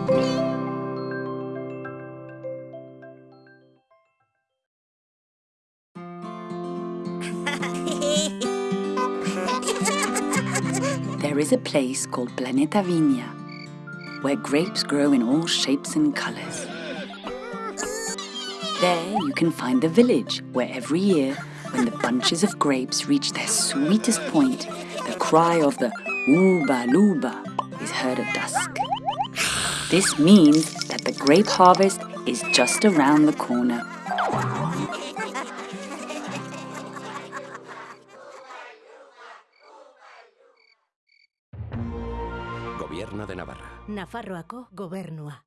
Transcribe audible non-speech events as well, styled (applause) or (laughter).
(laughs) there is a place called Planeta Vinia, where grapes grow in all shapes and colors. There you can find the village, where every year, when the bunches of grapes reach their sweetest point, the cry of the Ooba Luba is heard at dusk. This means that the grape harvest is just around the corner. Gobierno de Navarra. Nafarroako gobernua.